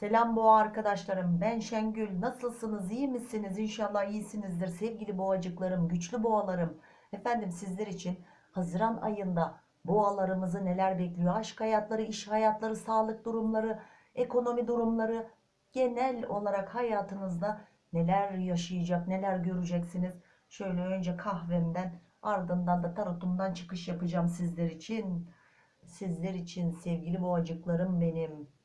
Selam boğa arkadaşlarım. Ben Şengül. Nasılsınız? İyi misiniz? İnşallah iyisinizdir. Sevgili boğacıklarım, güçlü boğalarım. Efendim sizler için Haziran ayında boğalarımızı neler bekliyor? Aşk hayatları, iş hayatları, sağlık durumları, ekonomi durumları, genel olarak hayatınızda neler yaşayacak, neler göreceksiniz? Şöyle önce kahvemden ardından da tarotumdan çıkış yapacağım sizler için. Sizler için sevgili boğacıklarım benim.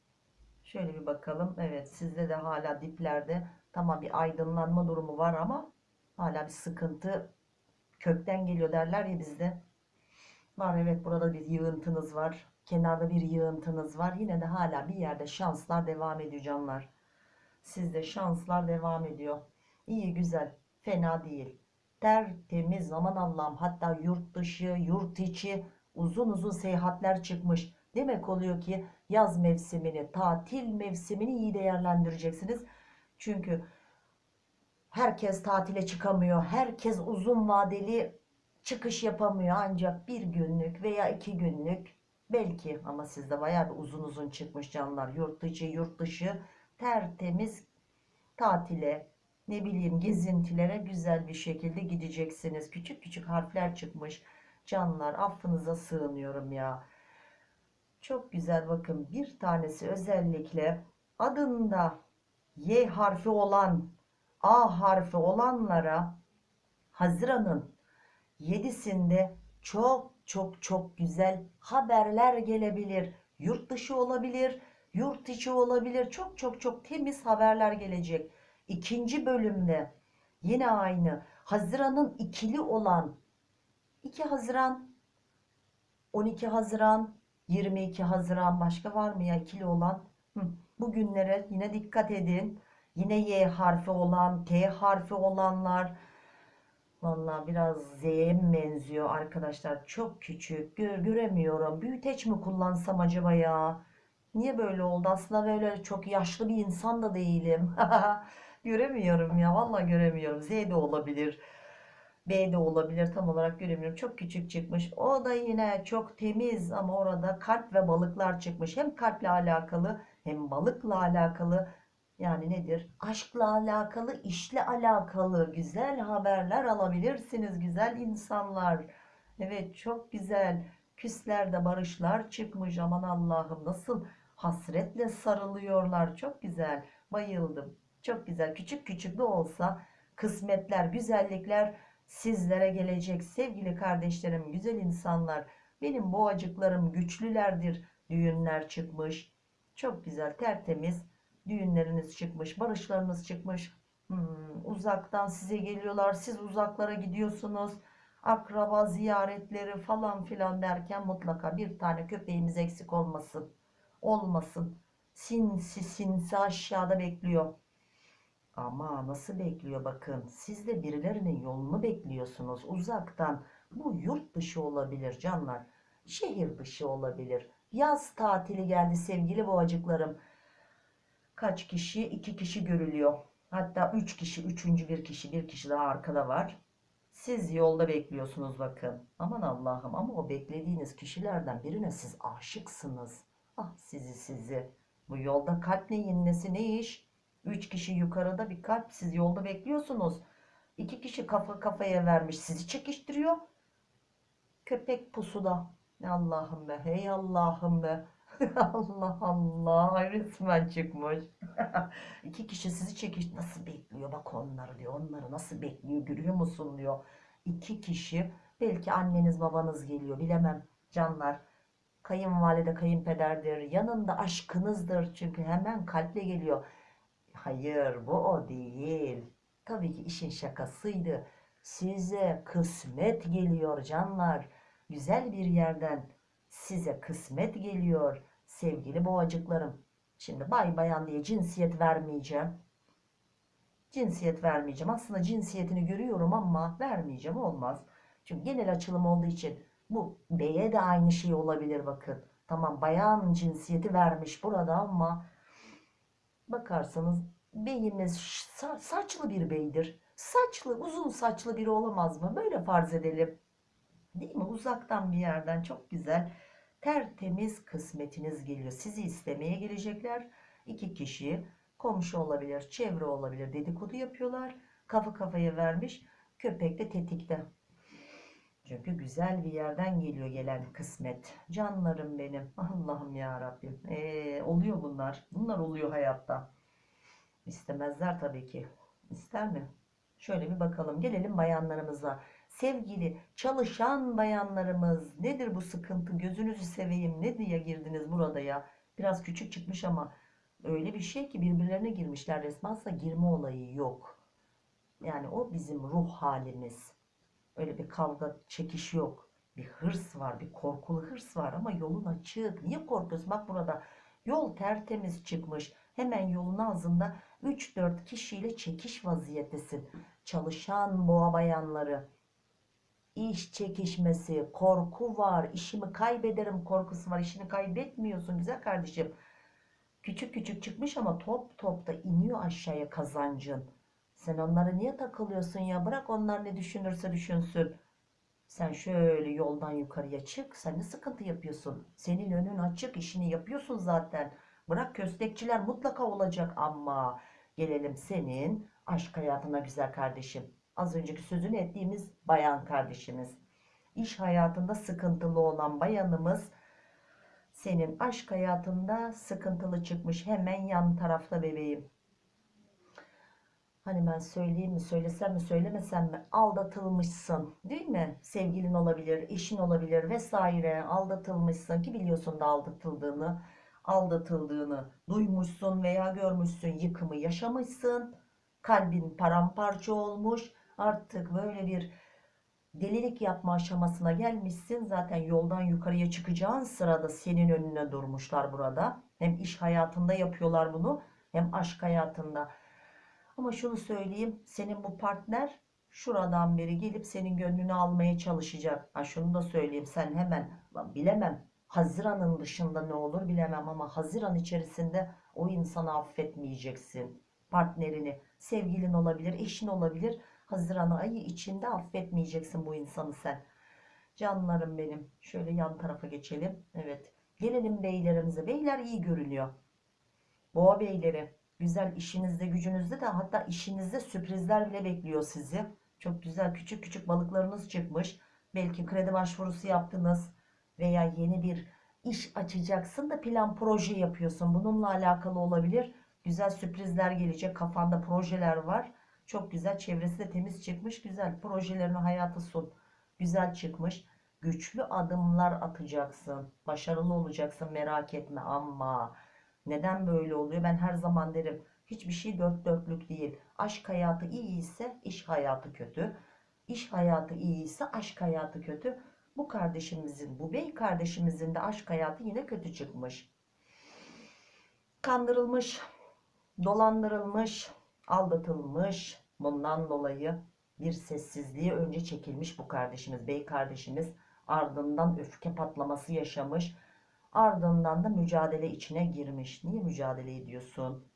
Şöyle bir bakalım. Evet sizde de hala diplerde tamam bir aydınlanma durumu var ama hala bir sıkıntı kökten geliyor derler ya bizde. Var evet burada bir yığıntınız var. Kenarda bir yığıntınız var. Yine de hala bir yerde şanslar devam ediyor canlar. Sizde şanslar devam ediyor. İyi güzel. Fena değil. Tertemiz aman Allah'ım. Hatta yurt dışı, yurt içi uzun uzun seyahatler çıkmış. Demek oluyor ki yaz mevsimini, tatil mevsimini iyi değerlendireceksiniz. Çünkü herkes tatile çıkamıyor. Herkes uzun vadeli çıkış yapamıyor. Ancak bir günlük veya iki günlük belki ama sizde bayağı bir uzun uzun çıkmış canlar. Yurt içi, yurt dışı tertemiz tatile, ne bileyim gezintilere güzel bir şekilde gideceksiniz. Küçük küçük harfler çıkmış. Canlar affınıza sığınıyorum ya. Çok güzel bakın bir tanesi özellikle adında Y harfi olan A harfi olanlara Haziran'ın 7'sinde çok çok çok güzel haberler gelebilir. Yurt dışı olabilir, yurt içi olabilir. Çok çok çok temiz haberler gelecek. İkinci bölümde yine aynı Haziran'ın ikili olan 2 Haziran 12 Haziran 22 Haziran başka var mı ya ikili olan? Hı. Bugünlere yine dikkat edin. Yine Y harfi olan, T harfi olanlar. Vallahi biraz Z'ye benziyor arkadaşlar? Çok küçük. Gör, göremiyorum. Büyüteç mi kullansam acaba ya? Niye böyle oldu? Aslında böyle çok yaşlı bir insan da değilim. Göremiyorum ya. Vallahi göremiyorum. Z de olabilir. B de olabilir tam olarak göremiyorum. Çok küçük çıkmış. O da yine çok temiz ama orada kalp ve balıklar çıkmış. Hem kalple alakalı hem balıkla alakalı yani nedir? Aşkla alakalı, işle alakalı güzel haberler alabilirsiniz güzel insanlar. Evet çok güzel. Küslerde barışlar çıkmış. Aman Allah'ım nasıl hasretle sarılıyorlar. Çok güzel. Bayıldım. Çok güzel. Küçük küçük de olsa kısmetler, güzellikler sizlere gelecek sevgili kardeşlerim, güzel insanlar. Benim boğacıklarım güçlülerdir. Düğünler çıkmış. Çok güzel, tertemiz düğünleriniz çıkmış, barışlarınız çıkmış. Hmm, uzaktan size geliyorlar. Siz uzaklara gidiyorsunuz. Akraba ziyaretleri falan filan derken mutlaka bir tane köpeğimiz eksik olmasın. Olmasın. Sinsi sinsi aşağıda bekliyor. Ama nasıl bekliyor bakın. Siz de birilerinin yolunu bekliyorsunuz uzaktan. Bu yurt dışı olabilir canlar. Şehir dışı olabilir. Yaz tatili geldi sevgili boğacıklarım. Kaç kişi? iki kişi görülüyor. Hatta üç kişi, üçüncü bir kişi, bir kişi daha arkada var. Siz yolda bekliyorsunuz bakın. Aman Allah'ım ama o beklediğiniz kişilerden birine siz aşıksınız. Ah sizi sizi. Bu yolda kalp neyin nesi ne iş? Üç kişi yukarıda bir kalp siz yolda bekliyorsunuz. İki kişi kafa kafaya vermiş sizi çekiştiriyor. Köpek pusuda. Allah'ım be hey Allah'ım be. Allah Allah resmen çıkmış. İki kişi sizi çekiş nasıl bekliyor bak onları diyor. Onları nasıl bekliyor görüyor musun diyor. İki kişi belki anneniz babanız geliyor bilemem canlar. Kayınvalide kayınpederdir yanında aşkınızdır çünkü hemen kalple geliyor. Hayır bu o değil. Tabii ki işin şakasıydı. Size kısmet geliyor canlar. Güzel bir yerden size kısmet geliyor sevgili boğacıklarım. Şimdi bay bayan diye cinsiyet vermeyeceğim. Cinsiyet vermeyeceğim. Aslında cinsiyetini görüyorum ama vermeyeceğim olmaz. Çünkü genel açılım olduğu için bu beye de aynı şey olabilir bakın. Tamam bayan cinsiyeti vermiş burada ama bakarsanız beyimiz sa saçlı bir beydir. Saçlı uzun saçlı biri olamaz mı? Böyle farz edelim. Değil mi? Uzaktan bir yerden çok güzel tertemiz kısmetiniz geliyor. Sizi istemeye gelecekler. İki kişi komşu olabilir, çevre olabilir dedikodu yapıyorlar. Kafa kafaya vermiş. Köpek de tetikte. Çünkü güzel bir yerden geliyor gelen kısmet. Canlarım benim. Allah'ım ya Rabbim. Ee, oluyor bunlar. Bunlar oluyor hayatta. İstemezler tabii ki. İster mi? Şöyle bir bakalım. Gelelim bayanlarımıza. Sevgili çalışan bayanlarımız nedir bu sıkıntı? Gözünüzü seveyim. Ne diye girdiniz burada ya? Biraz küçük çıkmış ama öyle bir şey ki birbirlerine girmişler resmen. Aslında girme olayı yok. Yani o bizim ruh halimiz. Öyle bir kavga, çekiş yok. Bir hırs var, bir korkulu hırs var ama yolun açık. Niye korkuyorsun? Bak burada yol tertemiz çıkmış. Hemen yolun ağzında 3-4 kişiyle çekiş vaziyettesin. Çalışan boğa bayanları. İş çekişmesi, korku var. İşimi kaybederim korkusu var. İşini kaybetmiyorsun güzel kardeşim. Küçük küçük çıkmış ama top top da iniyor aşağıya kazancın. Sen onlara niye takılıyorsun ya? Bırak onlar ne düşünürse düşünsün. Sen şöyle yoldan yukarıya çık. Sen ne sıkıntı yapıyorsun? Senin önün açık. işini yapıyorsun zaten. Bırak köstekçiler mutlaka olacak ama gelelim senin aşk hayatına güzel kardeşim. Az önceki sözünü ettiğimiz bayan kardeşimiz. İş hayatında sıkıntılı olan bayanımız senin aşk hayatında sıkıntılı çıkmış. Hemen yan tarafta bebeğim. Hani ben söyleyeyim mi, söylesem mi, söylemesem mi? Aldatılmışsın, değil mi? Sevgilin olabilir, eşin olabilir vesaire. Aldatılmışsın ki biliyorsun da aldatıldığını, aldatıldığını duymuşsun veya görmüşsün, yıkımı yaşamışsın. Kalbin paramparça olmuş. Artık böyle bir delilik yapma aşamasına gelmişsin. Zaten yoldan yukarıya çıkacağın sırada senin önüne durmuşlar burada. Hem iş hayatında yapıyorlar bunu, hem aşk hayatında. Ama şunu söyleyeyim. Senin bu partner şuradan beri gelip senin gönlünü almaya çalışacak. Ha şunu da söyleyeyim. Sen hemen "Lan bilemem. Haziran'ın dışında ne olur bilemem ama Haziran içerisinde o insanı affetmeyeceksin. Partnerini, sevgilin olabilir, eşin olabilir. Haziran ayı içinde affetmeyeceksin bu insanı sen. Canlarım benim. Şöyle yan tarafa geçelim. Evet. Gelelim beylerimize. Beyler iyi görünüyor. Boğa beyleri. Güzel işinizde gücünüzde de hatta işinizde sürprizler bile bekliyor sizi. Çok güzel küçük küçük balıklarınız çıkmış. Belki kredi başvurusu yaptınız veya yeni bir iş açacaksın da plan proje yapıyorsun. Bununla alakalı olabilir. Güzel sürprizler gelecek. Kafanda projeler var. Çok güzel. Çevresi de temiz çıkmış. Güzel. Projelerini hayata sun. Güzel çıkmış. Güçlü adımlar atacaksın. Başarılı olacaksın merak etme ama neden böyle oluyor? Ben her zaman derim hiçbir şey dört dörtlük değil. Aşk hayatı iyi ise iş hayatı kötü. İş hayatı iyi ise aşk hayatı kötü. Bu kardeşimizin, bu bey kardeşimizin de aşk hayatı yine kötü çıkmış. Kandırılmış, dolandırılmış, aldatılmış. Bundan dolayı bir sessizliğe önce çekilmiş bu kardeşimiz, bey kardeşimiz. Ardından öfke patlaması yaşamış. Ardından da mücadele içine girmiş. Niye mücadele ediyorsun?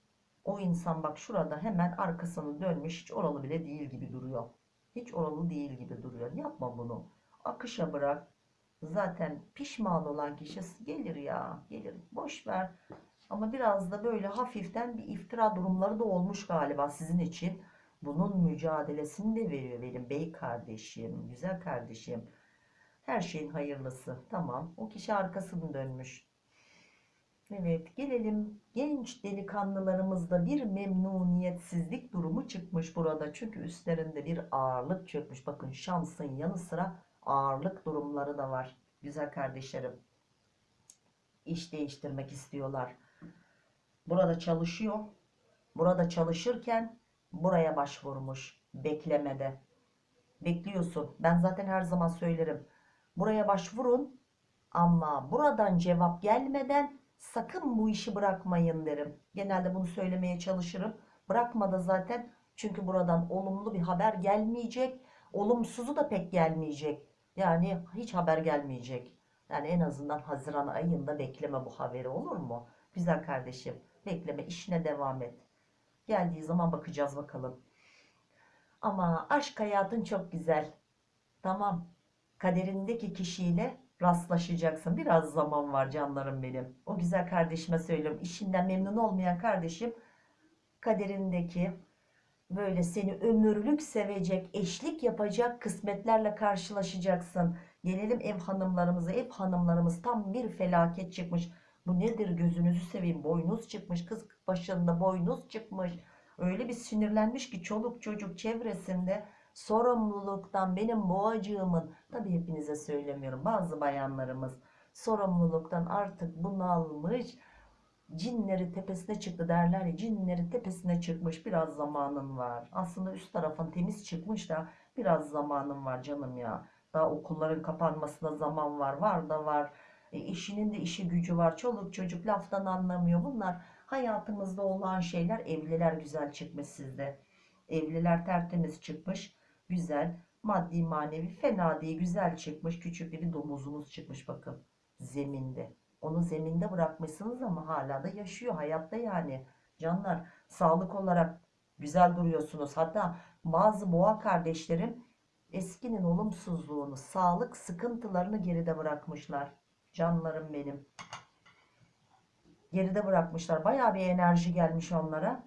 O insan bak şurada hemen arkasını dönmüş. Hiç oralı bile değil gibi duruyor. Hiç oralı değil gibi duruyor. Yapma bunu. Akışa bırak. Zaten pişman olan kişi gelir ya. Gelir. Boş ver. Ama biraz da böyle hafiften bir iftira durumları da olmuş galiba sizin için. Bunun mücadelesini de veriyor benim bey kardeşim, güzel kardeşim. Her şeyin hayırlısı. Tamam. O kişi arkasını dönmüş. Evet gelelim genç delikanlılarımızda bir memnuniyetsizlik durumu çıkmış burada. Çünkü üstlerinde bir ağırlık çökmüş. Bakın şansın yanı sıra ağırlık durumları da var. Güzel kardeşlerim. İş değiştirmek istiyorlar. Burada çalışıyor. Burada çalışırken buraya başvurmuş. Beklemede. Bekliyorsun. Ben zaten her zaman söylerim. Buraya başvurun ama buradan cevap gelmeden sakın bu işi bırakmayın derim. Genelde bunu söylemeye çalışırım. Bırakma da zaten çünkü buradan olumlu bir haber gelmeyecek. Olumsuzu da pek gelmeyecek. Yani hiç haber gelmeyecek. Yani en azından Haziran ayında bekleme bu haberi olur mu? Güzel kardeşim bekleme işine devam et. Geldiği zaman bakacağız bakalım. Ama aşk hayatın çok güzel. Tamam kaderindeki kişiyle rastlaşacaksın. Biraz zaman var canlarım benim. O güzel kardeşime söylüyorum. İşinden memnun olmayan kardeşim kaderindeki böyle seni ömürlük sevecek, eşlik yapacak kısmetlerle karşılaşacaksın. Gelelim ev hanımlarımıza. Ev hanımlarımız tam bir felaket çıkmış. Bu nedir gözünüzü seveyim. Boynuz çıkmış. Kız başında boynuz çıkmış. Öyle bir sinirlenmiş ki çoluk çocuk çevresinde sorumluluktan benim boğacığımın tabii hepinize söylemiyorum bazı bayanlarımız sorumluluktan artık bunalmış cinleri tepesine çıktı derler ya cinleri tepesine çıkmış biraz zamanın var. Aslında üst tarafın temiz çıkmış da biraz zamanın var canım ya. Daha okulların kapanmasına zaman var var da var. E, işinin de işi gücü var çoluk çocuk laftan anlamıyor. Bunlar hayatımızda olan şeyler evliler güzel çıkmış sizde. Evliler tertemiz çıkmış güzel maddi manevi fena değil. Güzel çıkmış küçük bir domuzunuz çıkmış bakın zeminde. Onu zeminde bırakmışsınız ama hala da yaşıyor hayatta yani. Canlar sağlık olarak güzel duruyorsunuz. Hatta bazı boğa kardeşlerim eskinin olumsuzluğunu sağlık sıkıntılarını geride bırakmışlar. Canlarım benim. Geride bırakmışlar. Baya bir enerji gelmiş onlara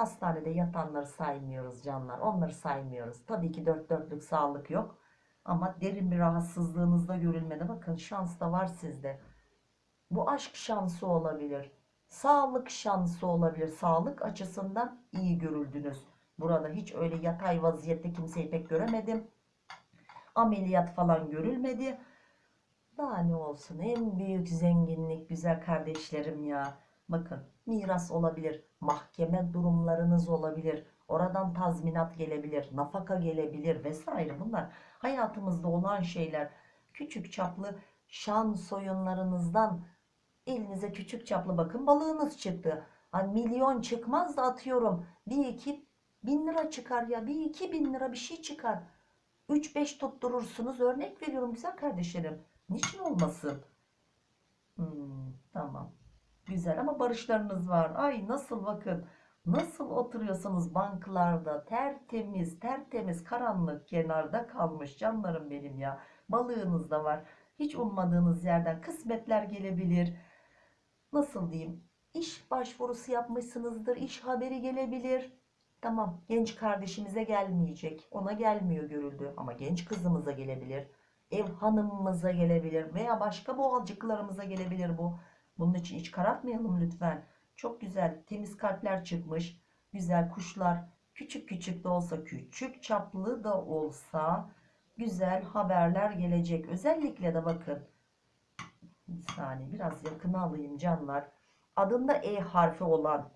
hastanede yatanları saymıyoruz canlar onları saymıyoruz tabii ki dört dörtlük sağlık yok ama derin bir rahatsızlığınızda görülmedi bakın şans da var sizde bu aşk şansı olabilir. Sağlık şansı olabilir. Sağlık açısından iyi görüldünüz. Burada hiç öyle yatay vaziyette kimseyi pek göremedim. Ameliyat falan görülmedi. Daha ne olsun en büyük zenginlik güzel kardeşlerim ya. Bakın miras olabilir. Mahkeme durumlarınız olabilir. Oradan tazminat gelebilir. Nafaka gelebilir vesaire. Bunlar hayatımızda olan şeyler. Küçük çaplı şan soyunlarınızdan elinize küçük çaplı bakın balığınız çıktı. Hani milyon çıkmaz da atıyorum. Bir iki bin lira çıkar ya. Bir iki bin lira bir şey çıkar. Üç beş tutturursunuz. Örnek veriyorum güzel kardeşlerim. Niçin olmasın? Hmm, tamam. Güzel ama barışlarınız var. Ay nasıl bakın. Nasıl oturuyorsunuz banklarda tertemiz tertemiz karanlık kenarda kalmış canlarım benim ya. Balığınız da var. Hiç ummadığınız yerden kısmetler gelebilir. Nasıl diyeyim? İş başvurusu yapmışsınızdır. iş haberi gelebilir. Tamam genç kardeşimize gelmeyecek. Ona gelmiyor görüldü. Ama genç kızımıza gelebilir. Ev hanımımıza gelebilir. Veya başka boğacıklarımıza gelebilir bu. Bunun için hiç karartmayalım lütfen. Çok güzel temiz kalpler çıkmış. Güzel kuşlar. Küçük küçük de olsa küçük çaplı da olsa güzel haberler gelecek. Özellikle de bakın bir saniye biraz yakına alayım canlar. Adında E harfi olan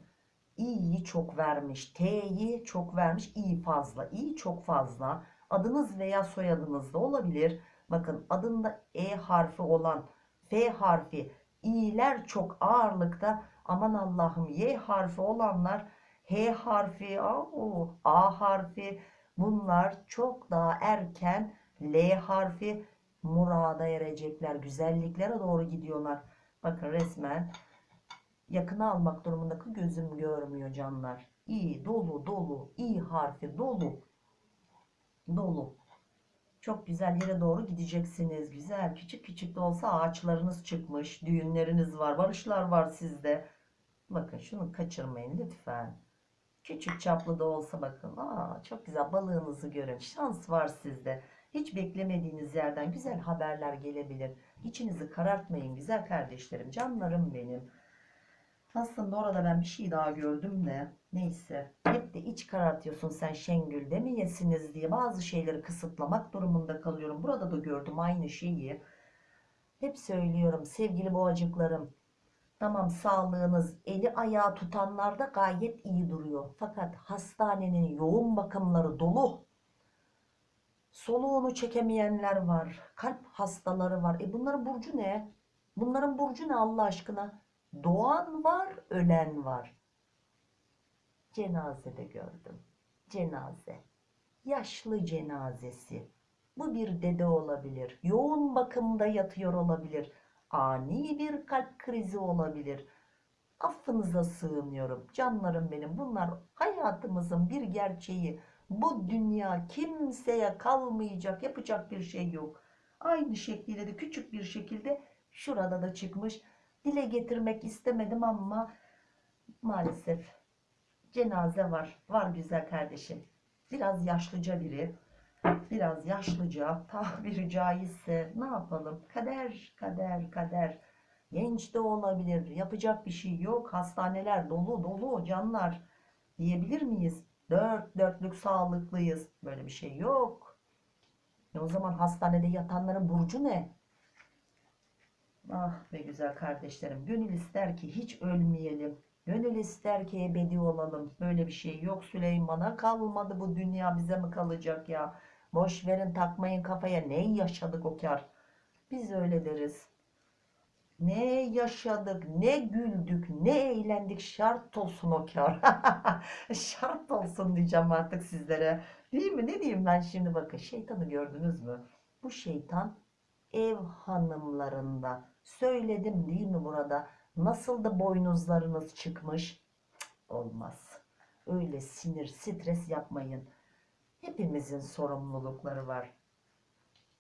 İ'yi çok vermiş. T'yi çok vermiş. İ fazla. İ çok fazla. Adınız veya soyadınız da olabilir. Bakın adında E harfi olan F harfi İ'ler çok ağırlıkta. Aman Allah'ım Y harfi olanlar H harfi o, A harfi bunlar çok daha erken L harfi murada erecekler. Güzelliklere doğru gidiyorlar. Bakın resmen yakına almak durumundaki gözüm görmüyor canlar. İyi dolu dolu. İyi harfi dolu. Dolu. Çok güzel yere doğru gideceksiniz. Güzel. Küçük küçük de olsa ağaçlarınız çıkmış. Düğünleriniz var. Barışlar var sizde. Bakın şunu kaçırmayın lütfen. Küçük çaplı da olsa bakın. Aa, çok güzel balığınızı görün. Şans var sizde. Hiç beklemediğiniz yerden güzel haberler gelebilir. İçinizi karartmayın güzel kardeşlerim, canlarım benim. Aslında orada ben bir şey daha gördüm de neyse. Hep de iç karartıyorsun sen Şengül demeyesiniz diye bazı şeyleri kısıtlamak durumunda kalıyorum. Burada da gördüm aynı şeyi. Hep söylüyorum sevgili boğacıklarım. Tamam sağlığınız eli ayağı tutanlarda gayet iyi duruyor. Fakat hastanenin yoğun bakımları dolu. Soluğunu çekemeyenler var. Kalp hastaları var. E bunların burcu ne? Bunların burcu ne Allah aşkına? Doğan var, ölen var. Cenazede gördüm. Cenaze. Yaşlı cenazesi. Bu bir dede olabilir. Yoğun bakımda yatıyor olabilir. Ani bir kalp krizi olabilir. Affınıza sığınıyorum. Canlarım benim. Bunlar hayatımızın bir gerçeği. Bu dünya kimseye kalmayacak. Yapacak bir şey yok. Aynı şekliyle de küçük bir şekilde şurada da çıkmış. Dile getirmek istemedim ama maalesef cenaze var. Var güzel kardeşim. Biraz yaşlıca biri. Biraz yaşlıca tabiri caizse ne yapalım? Kader, kader, kader. Genç de olabilir. Yapacak bir şey yok. Hastaneler dolu dolu canlar. Diyebilir miyiz? Dört dörtlük sağlıklıyız. Böyle bir şey yok. E o zaman hastanede yatanların burcu ne? Ah be güzel kardeşlerim. Gönül ister ki hiç ölmeyelim. Gönül ister ki ebedi olalım. Böyle bir şey yok Süleyman'a kalmadı bu dünya bize mi kalacak ya? Boş verin takmayın kafaya ne yaşadık o kar. Biz öyle deriz. Ne yaşadık, ne güldük, ne eğlendik şart olsun o kar. şart olsun diyeceğim artık sizlere. Değil mi? Ne diyeyim ben şimdi bakın şeytanı gördünüz mü? Bu şeytan ev hanımlarında. Söyledim değil mi burada? Nasıl da boynuzlarınız çıkmış? Olmaz. Öyle sinir, stres yapmayın. Hepimizin sorumlulukları var.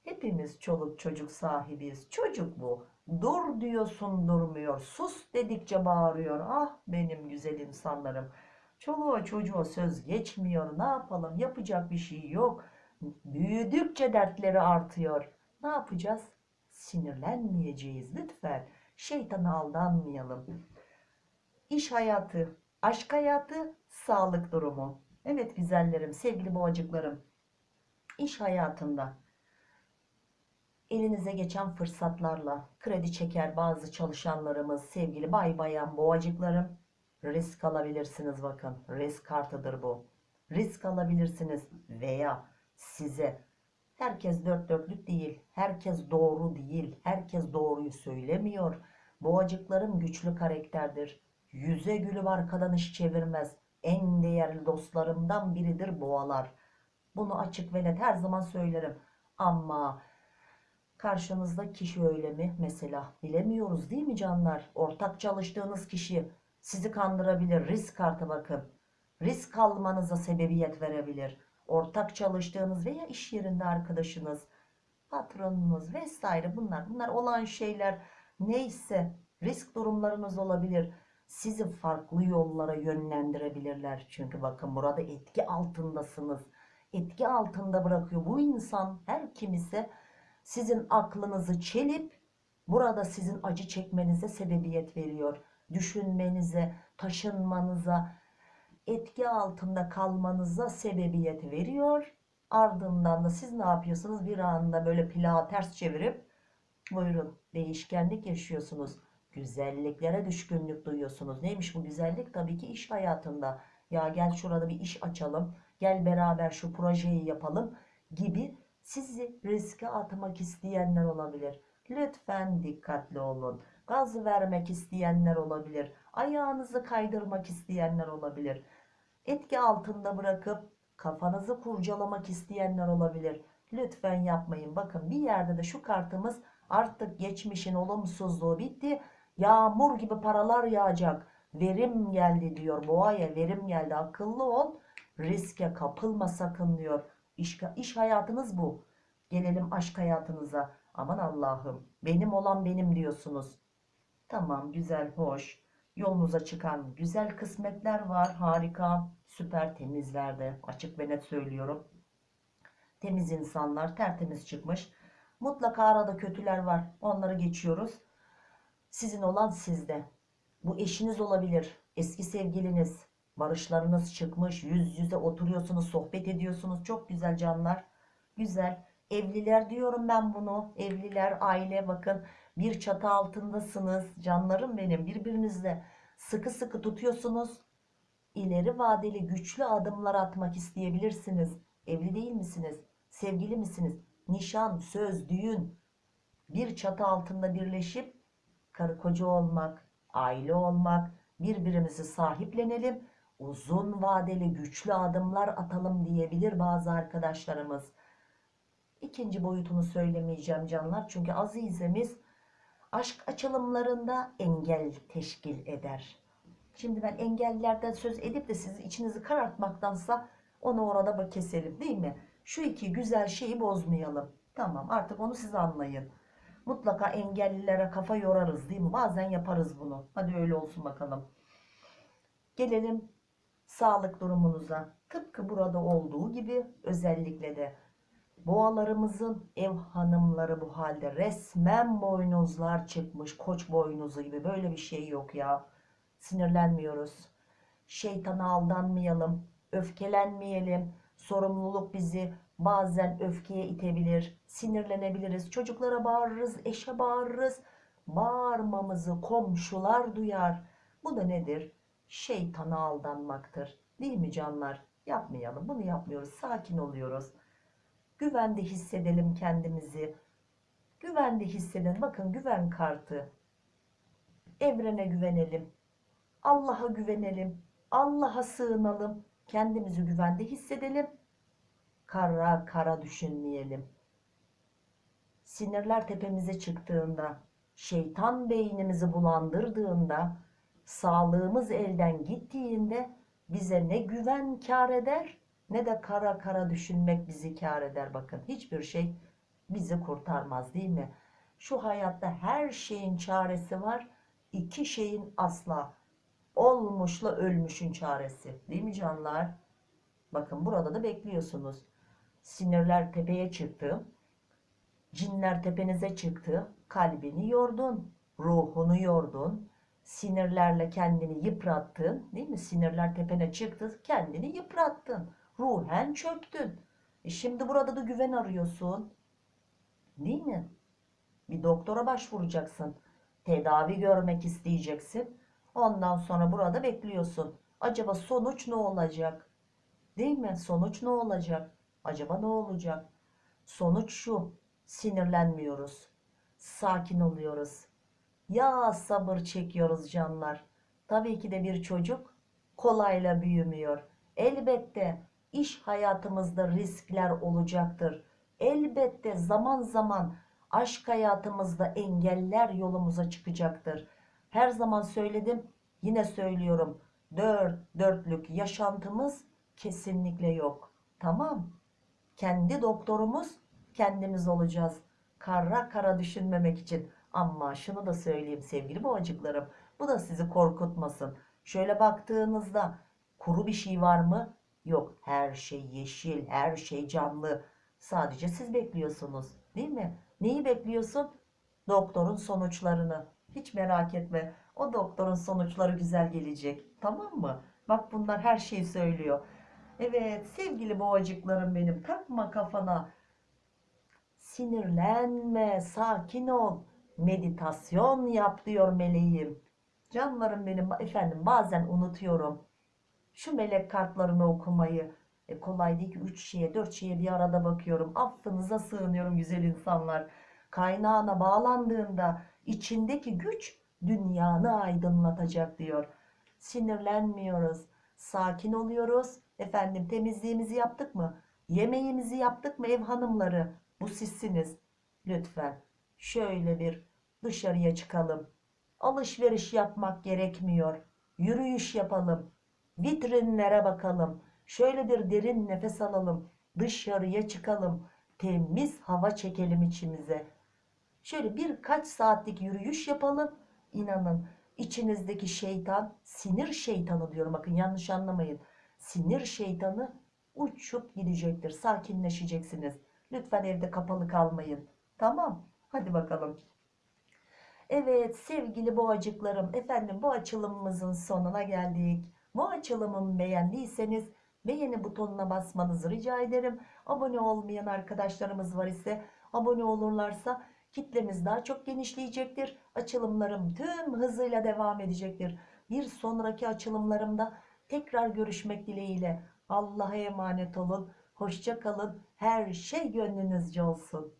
Hepimiz çoluk çocuk sahibiyiz. Çocuk bu. Dur diyorsun durmuyor. Sus dedikçe bağırıyor. Ah benim güzel insanlarım. Çoluğa çocuğa söz geçmiyor. Ne yapalım? Yapacak bir şey yok. Büyüdükçe dertleri artıyor. Ne yapacağız? Sinirlenmeyeceğiz lütfen. Şeytana aldanmayalım. İş hayatı, aşk hayatı, sağlık durumu. Evet güzellerim, sevgili boğacıklarım. İş hayatında elinize geçen fırsatlarla kredi çeker bazı çalışanlarımız, sevgili bay bayan boğacıklarım risk alabilirsiniz bakın. Risk kartıdır bu. Risk alabilirsiniz veya size herkes dört dörtlük değil, herkes doğru değil, herkes doğruyu söylemiyor. Boğacıklarım güçlü karakterdir. Yüze gülüp arkadan iş çevirmez. En değerli dostlarımdan biridir boğalar. Bunu açık ve net her zaman söylerim. Ama karşınızda kişi öyle mi? Mesela bilemiyoruz değil mi canlar? Ortak çalıştığınız kişi sizi kandırabilir. Risk kartı bakın. Risk almanıza sebebiyet verebilir. Ortak çalıştığınız veya iş yerinde arkadaşınız, patronunuz vesaire bunlar. Bunlar olan şeyler neyse risk durumlarınız olabilir. Sizi farklı yollara yönlendirebilirler. Çünkü bakın burada etki altındasınız. Etki altında bırakıyor. Bu insan her kim ise sizin aklınızı çelip burada sizin acı çekmenize sebebiyet veriyor. Düşünmenize, taşınmanıza, etki altında kalmanıza sebebiyet veriyor. Ardından da siz ne yapıyorsunuz? Bir anda böyle plağı ters çevirip buyurun değişkenlik yaşıyorsunuz. Güzelliklere düşkünlük duyuyorsunuz. Neymiş bu güzellik? Tabii ki iş hayatında. Ya gel şurada bir iş açalım. Gel beraber şu projeyi yapalım gibi sizi riske atmak isteyenler olabilir. Lütfen dikkatli olun. Gaz vermek isteyenler olabilir. Ayağınızı kaydırmak isteyenler olabilir. Etki altında bırakıp kafanızı kurcalamak isteyenler olabilir. Lütfen yapmayın. Bakın bir yerde de şu kartımız artık geçmişin olumsuzluğu bitti. Yağmur gibi paralar yağacak. Verim geldi diyor. Boğaya verim geldi. Akıllı ol. Riske kapılma sakın diyor. İş, iş hayatınız bu. Gelelim aşk hayatınıza. Aman Allah'ım benim olan benim diyorsunuz. Tamam güzel hoş. Yolunuza çıkan güzel kısmetler var. Harika süper temizlerde açık ve net söylüyorum. Temiz insanlar tertemiz çıkmış. Mutlaka arada kötüler var. Onları geçiyoruz. Sizin olan sizde. Bu eşiniz olabilir. Eski sevgiliniz. Barışlarınız çıkmış. Yüz yüze oturuyorsunuz. Sohbet ediyorsunuz. Çok güzel canlar. Güzel. Evliler diyorum ben bunu. Evliler, aile bakın. Bir çatı altındasınız. Canlarım benim. Birbirinizle sıkı sıkı tutuyorsunuz. İleri vadeli güçlü adımlar atmak isteyebilirsiniz. Evli değil misiniz? Sevgili misiniz? Nişan, söz, düğün. Bir çatı altında birleşip karı koca olmak, aile olmak, birbirimizi sahiplenelim, uzun vadeli güçlü adımlar atalım diyebilir bazı arkadaşlarımız. İkinci boyutunu söylemeyeceğim canlar çünkü azizemiz aşk açılımlarında engel teşkil eder. Şimdi ben engellerden söz edip de sizi içinizi karartmaktansa onu orada bak keselim değil mi? Şu iki güzel şeyi bozmayalım. Tamam artık onu siz anlayın. Mutlaka engellilere kafa yorarız değil mi? Bazen yaparız bunu. Hadi öyle olsun bakalım. Gelelim sağlık durumunuza. Tıpkı burada olduğu gibi özellikle de boğalarımızın ev hanımları bu halde resmen boynuzlar çıkmış. Koç boynuzu gibi böyle bir şey yok ya. Sinirlenmiyoruz. Şeytana aldanmayalım. Öfkelenmeyelim. Sorumluluk bizi bazen öfkeye itebilir. Sinirlenebiliriz. Çocuklara bağırırız, eşe bağırırız. Bağırmamızı komşular duyar. Bu da nedir? Şeytana aldanmaktır. Değil mi canlar? Yapmayalım. Bunu yapmıyoruz. Sakin oluyoruz. Güvende hissedelim kendimizi. Güvende hissedelim. Bakın güven kartı. Evrene güvenelim. Allah'a güvenelim. Allah'a sığınalım. Kendimizi güvende hissedelim. Kara kara düşünmeyelim. Sinirler tepemize çıktığında, şeytan beynimizi bulandırdığında, sağlığımız elden gittiğinde bize ne güven kar eder ne de kara kara düşünmek bizi kar eder. Bakın hiçbir şey bizi kurtarmaz değil mi? Şu hayatta her şeyin çaresi var. iki şeyin asla olmuşla ölmüşün çaresi. Değil mi canlar? Bakın burada da bekliyorsunuz. Sinirler tepeye çıktı. Cinler tepenize çıktı. Kalbini yordun. Ruhunu yordun. Sinirlerle kendini yıprattın. Değil mi? Sinirler tepene çıktı. Kendini yıprattın. Ruhen çöktün. E şimdi burada da güven arıyorsun. Değil mi? Bir doktora başvuracaksın. Tedavi görmek isteyeceksin. Ondan sonra burada bekliyorsun. Acaba sonuç ne olacak? Değil mi? Sonuç ne olacak? Acaba ne olacak? Sonuç şu. Sinirlenmiyoruz. Sakin oluyoruz. Ya sabır çekiyoruz canlar. Tabii ki de bir çocuk kolayla büyümüyor. Elbette iş hayatımızda riskler olacaktır. Elbette zaman zaman aşk hayatımızda engeller yolumuza çıkacaktır. Her zaman söyledim, yine söylüyorum. Dört dörtlük yaşantımız kesinlikle yok. Tamam. Kendi doktorumuz kendimiz olacağız. Kara kara düşünmemek için. Ama şunu da söyleyeyim sevgili boğacıklarım. Bu da sizi korkutmasın. Şöyle baktığınızda kuru bir şey var mı? Yok. Her şey yeşil, her şey canlı. Sadece siz bekliyorsunuz. Değil mi? Neyi bekliyorsun? Doktorun sonuçlarını. Hiç merak etme. O doktorun sonuçları güzel gelecek. Tamam mı? Bak bunlar her şeyi söylüyor. Evet sevgili boğacıklarım benim. Takma kafana. Sinirlenme. Sakin ol. Meditasyon yap diyor meleğim. Canlarım benim efendim bazen unutuyorum. Şu melek kartlarını okumayı. E kolay değil ki 3 şeye 4 şeye bir arada bakıyorum. Affınıza sığınıyorum güzel insanlar. Kaynağına bağlandığında içindeki güç dünyanı aydınlatacak diyor. Sinirlenmiyoruz. Sakin oluyoruz. Efendim temizliğimizi yaptık mı? Yemeğimizi yaptık mı ev hanımları? Bu sizsiniz. Lütfen şöyle bir dışarıya çıkalım. Alışveriş yapmak gerekmiyor. Yürüyüş yapalım. Vitrinlere bakalım. Şöyle bir derin nefes alalım. Dışarıya çıkalım. Temiz hava çekelim içimize. Şöyle birkaç saatlik yürüyüş yapalım. İnanın içinizdeki şeytan, sinir şeytanı diyorum bakın yanlış anlamayın. Sinir şeytanı uçup gidecektir. Sakinleşeceksiniz. Lütfen evde kapalı kalmayın. Tamam. Hadi bakalım. Evet sevgili boğacıklarım efendim bu açılımımızın sonuna geldik. Bu açılımımı beğendiyseniz beğeni butonuna basmanızı rica ederim. Abone olmayan arkadaşlarımız var ise abone olurlarsa kitlemiz daha çok genişleyecektir. Açılımlarım tüm hızıyla devam edecektir. Bir sonraki açılımlarımda tekrar görüşmek dileğiyle. Allah'a emanet olun. Hoşça kalın. Her şey gönlünüzce olsun.